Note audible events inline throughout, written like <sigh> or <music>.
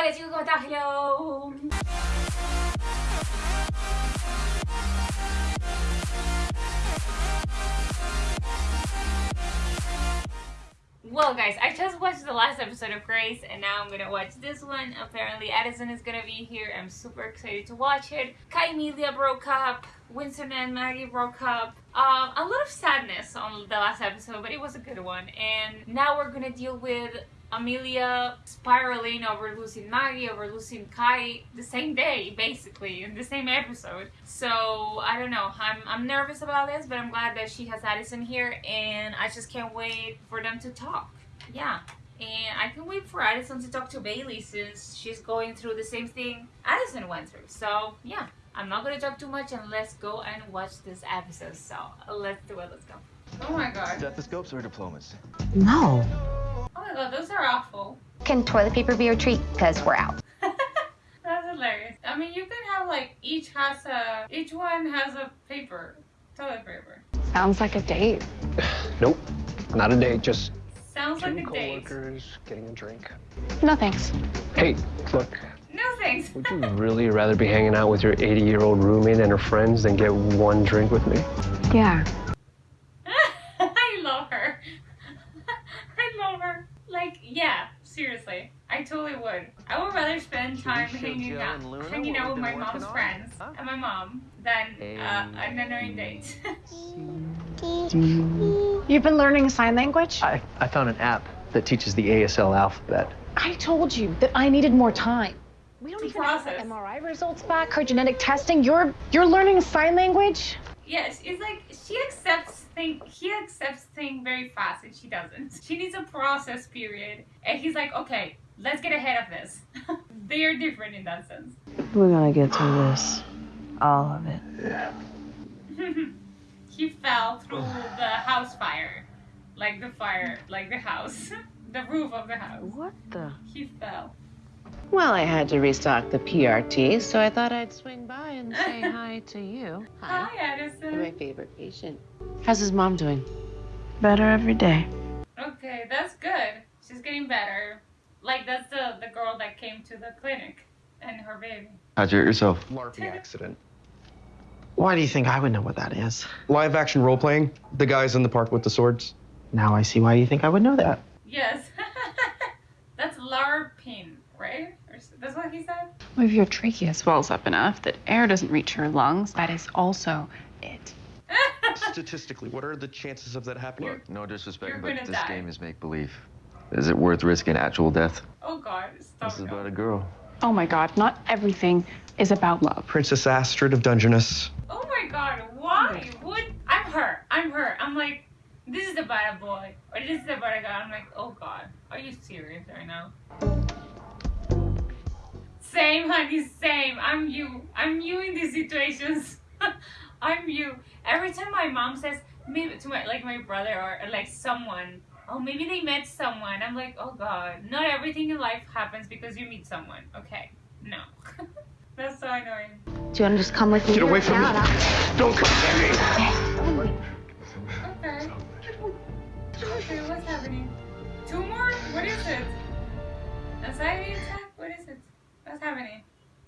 Hola chicos, ¿cómo están? Well guys, I just watched the last episode of Grey's and now I'm gonna watch this one. Apparently Addison is gonna be here. I'm super excited to watch it. Kai Emilia broke up. Winston and Maggie broke up. Um, a lot of sadness on the last episode, but it was a good one. And now we're gonna deal with Amelia spiraling over losing Maggie, over losing Kai the same day, basically, in the same episode. So, I don't know. I'm, I'm nervous about this, but I'm glad that she has Addison here, and I just can't wait for them to talk. Yeah. And I can wait for Addison to talk to Bailey since she's going through the same thing Addison went through. So, yeah. I'm not gonna talk too much and let's go and watch this episode. So, let's do it. Let's go. Oh my god. Stethoscopes or diplomas? No. Oh those are awful. Can toilet paper be a treat? Because we're out. <laughs> That's hilarious. I mean, you can have like each has a each one has a paper, toilet paper. Sounds like a date. <sighs> Nope, not a date. Just Sounds two like a date. coworkers getting a drink. No thanks. Hey, look, No thanks. would you really rather be hanging out with your 80-year-old roommate and her friends than get one drink with me? Yeah. I love her. I love her. Like, yeah, seriously. I totally would. I would rather spend time show hanging Joe out, and Luna hanging out with my mom's on? friends Huh? and my mom than uh, an annoying date. You've been learning sign language? I, I found an app that teaches the ASL alphabet. I told you that I needed more time. We don't To even have process. our MRI results back, her genetic testing. You're you're learning sign language? yes, it's like she accepts thing. He accepts things very fast, and she doesn't. She needs a process period, and he's like, okay, let's get ahead of this. <laughs> they are different in that sense. We're gonna get through this. All of it. Yeah. <laughs> he fell through the house fire, like the fire, like the house, <laughs> the roof of the house. What the? He fell. Well, I had to restock the PRT, so I thought I'd swing by and say <laughs> hi to you. Hi, You're my favorite patient. How's his mom doing? Better every day. Okay, that's good. She's getting better. Like that's the the girl that came to the clinic and her baby. How'd you hurt yourself? LARPing accident. Why do you think I would know what that is? Live action role playing. The guys in the park with the swords. Now I see why you think I would know that. Yes. that's LARPing, right? Or s- That's what he said. Well, if your trachea swells up enough that air doesn't reach your lungs, that is also it. <laughs> Statistically, what are the chances of that happening? Look, no disrespect, but this die. game is make believe. Is it worth risking actual death? Oh God, stop. This is it. about a girl. Oh my god, not everything is about love. Princess Astrid of Dungeness. Oh my God, why would I'm her? I'm her. I'm like, this is about a boy or this is about a guy. I'm like, oh God, are you serious right now? Same, honey, same. I'm you. I'm you in these situations. <laughs> I'm you. Every time my mom says maybe to my like my brother or, or like someone, oh maybe they met someone. I'm like, oh God, not everything in life happens because you meet someone. Okay, no. <laughs> That's so annoying. Do you want to just come with me? Get away from me. No, no. Don't come near me. Okay. Okay, what's happening? Two more? What is it? Anxiety attack? What is it? What's happening?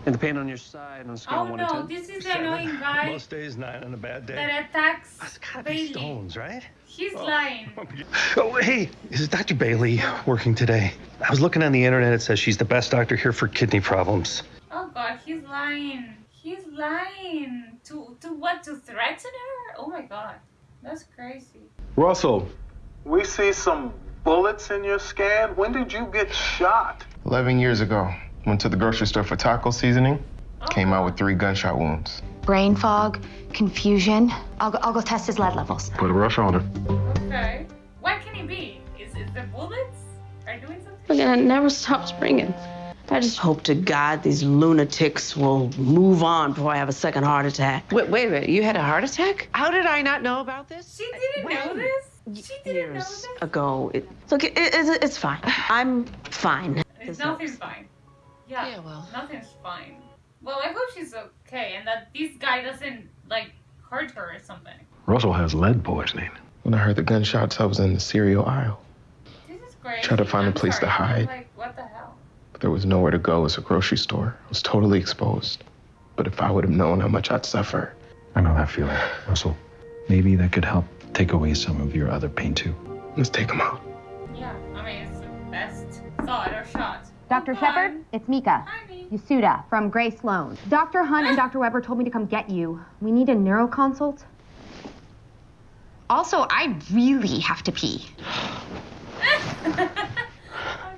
And the pain on your side on a scale Oh of 1 to no, this is the annoying guy Most days, nine on a bad day. that attacks That's gotta be stones, right? He's oh. lying. <laughs> Oh, hey, is Dr. Bailey working today. I was looking on the internet. It says she's the best doctor here for kidney problems. Oh god, he's lying. He's lying. To to what? To threaten her? Oh my god. That's crazy. Russell, we see some bullets in your scan. When did you get shot? 11 years ago, went to the grocery store for taco seasoning. Came out with three gunshot wounds. Brain fog, confusion. I'll go, I'll go test his lead levels. Put a rush on her. Okay. What can it be? Is it the bullets? Are doing something? Look, and it never stops ringing. I just hope to God these lunatics will move on before I have a second heart attack. Wait, wait a minute. You had a heart attack? How did I not know about this? She didn't know this? She didn't know Years this? ago. It, look, it, it, it's fine. I'm fine. It's nothing's fine. Yeah. Yeah, well. Nothing's fine. Well, I hope she's okay and that this guy doesn't like hurt her or something. Russell has lead poisoning. When I heard the gunshots, I was in the cereal aisle. This is great. Try to find a I'm place to hide. Like, what the hell? There was nowhere to go as a grocery store. I was totally exposed. But if I would have known how much I'd suffer, I know that feeling, Russell. Maybe that could help take away some of your other pain too. let's take him out. Yeah, I mean, it's the best thought or shot. Dr. Shepherd, it's Mika. Yasuda from Grey Sloan. Dr. Hunt and Dr. Weber told me to come get you. We need a neuro consult. Also, I really have to pee. oh,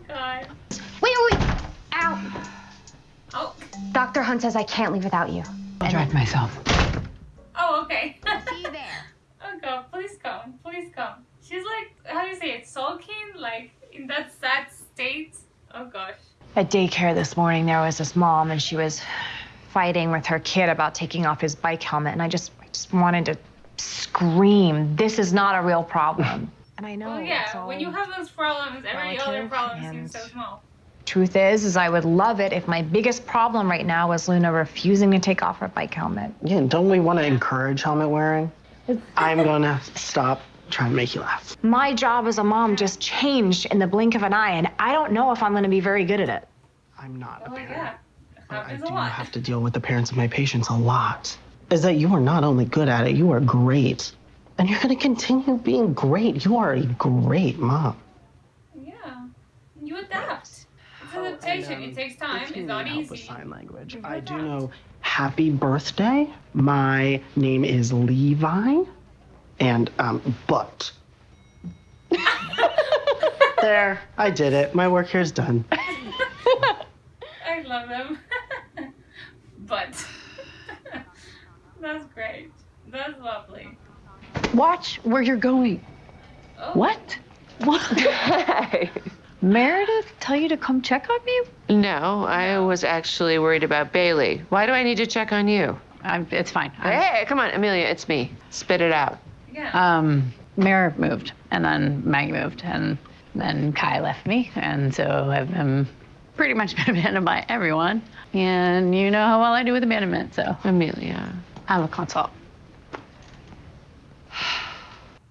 God. Wait, wait, wait. Ow. Oh. Dr. Hunt says I can't leave without you. I'll drive myself. Oh, okay. <laughs> See you there. Oh, God, please come. Please come. She's like, how do you say it? Sulking? Like, in that sad state? Oh, gosh. At daycare this morning, there was this mom, and she was fighting with her kid about taking off his bike helmet, and I just, I just wanted to scream, "This is not a real problem." and I know. Well, it's yeah, all- when you have those problems, every other problem seems so small. Truth is, is I would love it if my biggest problem right now was Luna refusing to take off her bike helmet. Yeah, don't we want to encourage helmet wearing? I'm gonna stop trying and make you laugh. My job as a mom just changed in the blink of an eye, and I don't know if I'm going to be very good at it. I'm not. Oh, yeah. I do have to deal with the parents of my patients a lot. Is that you are not only good at it, you are great. And you're gonna continue being great. You are a great mom. Yeah. You adapt. It's adaptation. it takes time. um, If you It's not need help with easy. sign language, I do know happy birthday. My name is Levi. And um but <laughs> there, I did it. My work here is done. I love them. <laughs> but <laughs> that's great. That's lovely. Watch where you're going. Oh. What? What? Meredith tell you to come check on me? No, I was actually worried about Bailey. Why do I need to check on you? I'm, it's fine. I'm- Hey, come on, Amelia, it's me. Spit it out. Yeah. Um, Mer moved, and then Maggie moved, and then Kai left me, and so I've been pretty much been <laughs> abandoned by everyone. And you know how well I do with abandonment, so Amelia, I have a consult.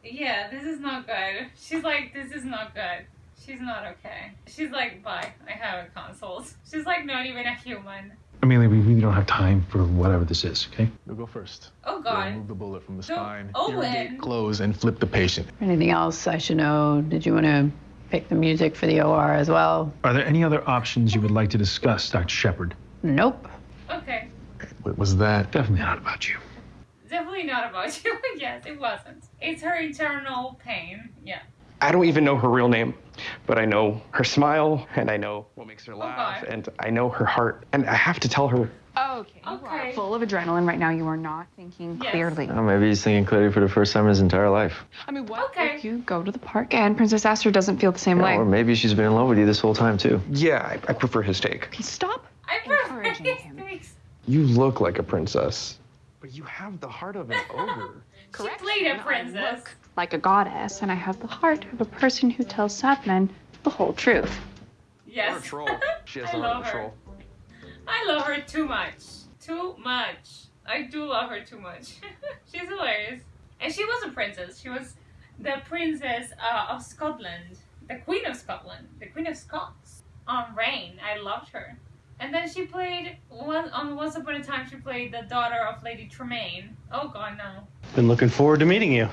Yeah, this is not good. She's like, this is not good. She's not okay. She's like, bye. I have a consult. She's like, not even a human. Amelia, we really don't have time for whatever this is, okay? We'll go first. Oh God. remove the bullet from the Don't spine, open. irrigate, close, and flip the patient. Anything else I should know? Did you want to pick the music for the OR as well? Are there any other options you would like to discuss, Dr. Shepherd? Nope. Okay. What was that? Definitely not about you. Definitely not about <laughs> you. yes, it wasn't. It's her internal pain. Yeah. I don't even know her real name, but I know her smile and I know what makes her oh, laugh God. and I know her heart. And I have to tell her Okay. Okay. Full of adrenaline right now. You are not thinking Yes. clearly. Oh, maybe he's thinking clearly for the first time in his entire life. I mean, what Okay. if you go to the park and Princess Aster doesn't feel the same way? Or maybe she's been in love with you this whole time, too. Yeah, I, I prefer his take. Okay, stop I encouraging prefer him. things. You look like a princess. But you have the heart of an <laughs> ogre. She played a princess. Like a goddess, and I have the heart of a person who tells sad men the whole truth. Yes. troll. <laughs> She has I the heart love of a her. troll. I love her too much. Too much. I do love her too much. <laughs> She's hilarious. And she was a princess. She was the princess uh, of Scotland. The Queen of Scotland. The Queen of Scots. On Reign. I loved her. And then she played, one, on Once Upon a Time, she played the daughter of Lady Tremaine. Oh god, no. Been looking forward to meeting you.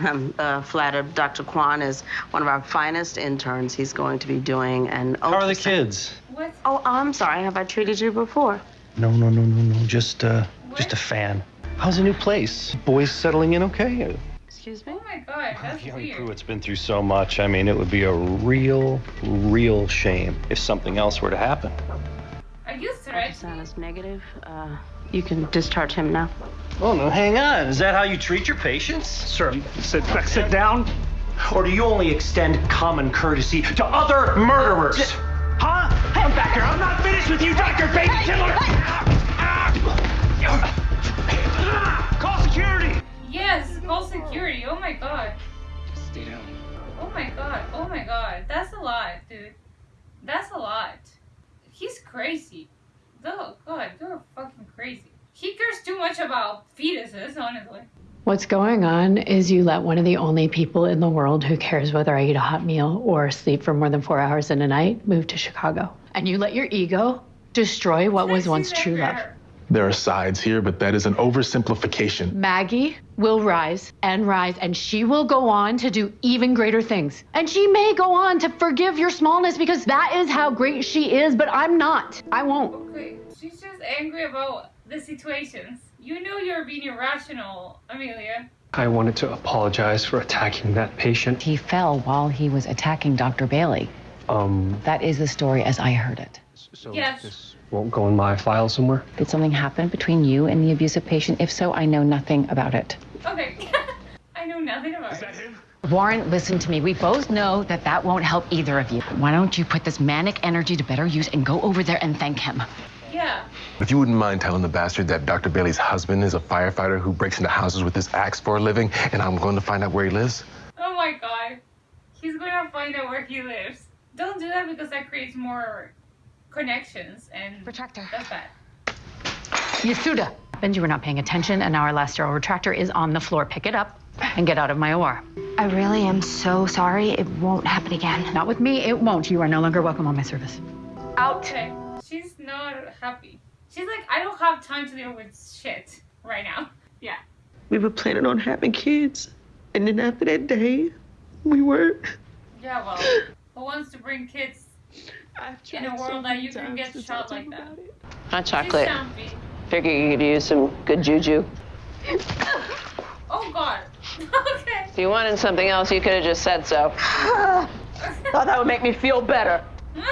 I'm <laughs> uh, flattered Dr. Kwan is one of our finest interns. He's going to be doing an. How are the kids? What? Oh, I'm sorry. Have I treated you before? No, no, no, no, no. Just uh just a fan. How's the new place? Boys settling in okay? Excuse me? Oh my god, that's Young weird. Pruitt's been through so much. I mean, it would be a real, real shame if something else were to happen. Are you threatening? Ultrasound is negative. Uh, you can discharge him now. Oh no, hang on. Is that how you treat your patients? Sir, sit back, sit down. Or do you only extend common courtesy to other murderers? Huh? Come back here. I'm not finished with you, Dr. Baby Killer. Call security. Yes, call security. Oh my god. Stay down. Oh my god. Oh my god. That's a lot, dude. That's a lot. He's crazy. Oh god, you're fucking crazy. He cares too much about fetuses, honestly. What's going on is you let one of the only people in the world who cares whether I eat a hot meal or sleep for more than four hours in a night move to Chicago. and you let your ego destroy what was once true love. There are sides here, but that is an oversimplification. Maggie will rise and rise, and she will go on to do even greater things. And she may go on to forgive your smallness because that is how great she is, but I'm not. I won't. Okay, she's just angry about the situations. You know you're being irrational, Amelia. I wanted to apologize for attacking that patient. He fell while he was attacking Dr. Bailey. Um, That is the story as I heard it. So Yes. this won't go in my file somewhere. Did something happen between you and the abusive patient? If so, I know nothing about it. Okay. <laughs> I know nothing about it. Warren, listen to me. We both know that that won't help either of you. Why don't you put this manic energy to better use and go over there and thank him? Yeah. If you wouldn't mind telling the bastard that Dr. Bailey's husband is a firefighter who breaks into houses with his axe for a living, and I'm going to find out where he lives. Oh my god. He's gonna find out where he lives. Don't do that because that creates more connections and Retractor. that's bad. Yasuda. Benji, you were not paying attention, and now our last sterile retractor is on the floor. Pick it up and get out of my OR. I really am so sorry. It won't happen again. Not with me, it won't. You are no longer welcome on my service. Out. Okay. She's not happy. She's like, I don't have time to deal with shit right now. Yeah. We were planning on having kids. And then after that day, we weren't. Yeah, well, who wants to bring kids in a world that you can get shot like that? Hot chocolate. jumpy. Figure you could use some good juju. Oh god. <laughs> okay. If you wanted something else, you could have just said so. <laughs> Thought that would make me feel better. <laughs>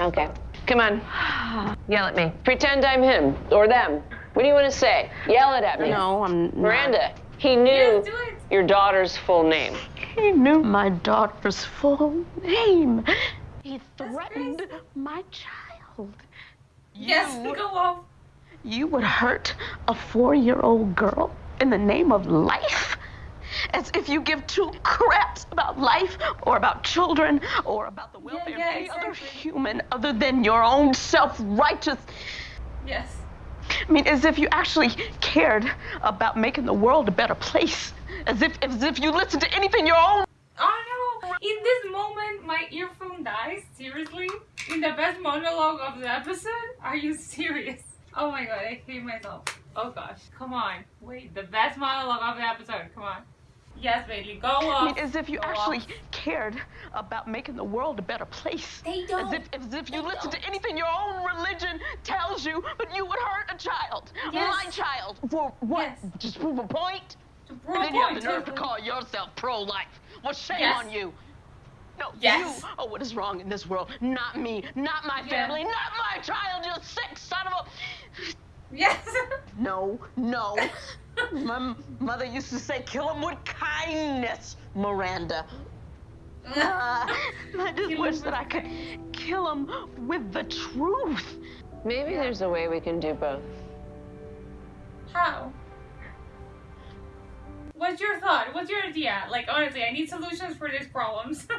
Okay. Come on. Yell at me. Pretend I'm him or them. What do you want to say? Yell it at me. No, I'm not. Miranda, he knew your daughter's full name. He knew my daughter's full name. He threatened my child. Yes, You- go off. You would hurt a four year old girl in the name of life? As if you give two craps about life or about children or about the welfare yeah, of any other human other than your own self righteous. Yes. I mean, as if you actually cared about making the world a better place. As if, as if you listened to anything your own. Oh no! In this moment, my earphone dies. Seriously? In the best monologue of the episode? Are you serious? Oh my god, I hate myself. Oh gosh, come on. Wait, the best monologue of the episode. Come on. Yes, baby, go I off. mean, as if you Go actually off. cared about making the world a better place. They don't. As if, as if you listen to anything your own religion tells you, but you would hurt a child. Yes. My child. For what? Just prove a point? To prove and a then you have the nerve to call yourself pro-life. Well, shame Yes. on you. No, Yes. you are what is wrong in this world. Not me, not my Yeah. family, not my child, you sick son of a... Yes. No, no. <laughs> My m- mother used to say, kill him with kindness, Miranda. Ah, <laughs> I just wish that I could kill him with the truth. Maybe there's a way we can do both. How? What's your thought? What's your idea? Like, honestly, I need solutions for these problems. <laughs>